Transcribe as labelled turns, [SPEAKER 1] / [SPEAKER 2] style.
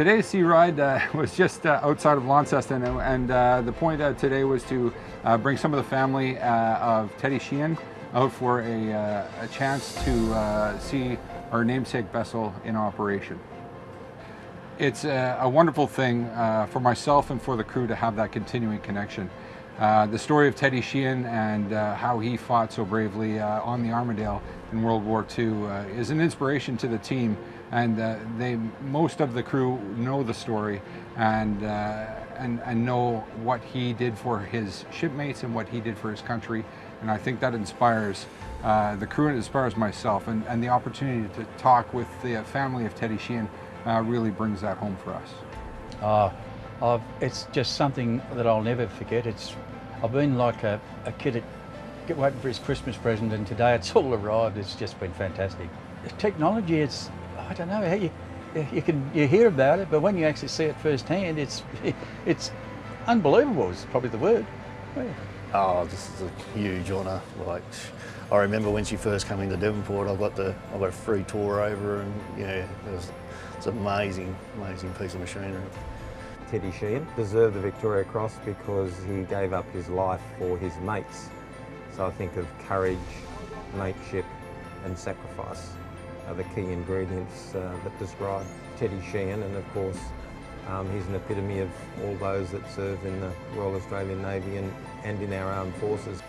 [SPEAKER 1] Today's sea ride uh, was just uh, outside of Launceston and, and uh, the point uh, today was to uh, bring some of the family of Teddy Sheean out for a, a chance to see our namesake vessel in operation. It's a, a wonderful thing for myself and for the crew to have that continuing connection. Uh, the story of Teddy Sheean and uh, how he fought so bravely uh, on the Armidale in World War II is an inspiration to the team. And they most of the crew know the story and, and, and know what he did for his shipmates and what he did for his country. And I think that inspires uh, the crew and inspires myself. And, and, the opportunity to talk with the family of Teddy Sheean uh, really brings that home for us.
[SPEAKER 2] I've, it's just something that I'll never forget. It's I've been like a, a kid at, waiting for his Christmas present and today it's all arrived. It's just been fantastic. Technology, it's, I don't know how you, you can you hear about it, but when you actually see it firsthand, it's it's unbelievable. Is probably the word.
[SPEAKER 3] Yeah. Oh, this is a huge honour. Like, I remember when she first came into Devonport, I got the I got a free tour over, and know, it was it's an amazing, amazing piece of machinery.
[SPEAKER 4] Teddy Sheean deserved the Victoria Cross because he gave up his life for his mates. So I think of courage, mateship and sacrifice are the key ingredients uh, that describe Teddy Sheean and of course um, he's an epitome of all those that serve in the Royal Australian Navy and, and in our armed forces.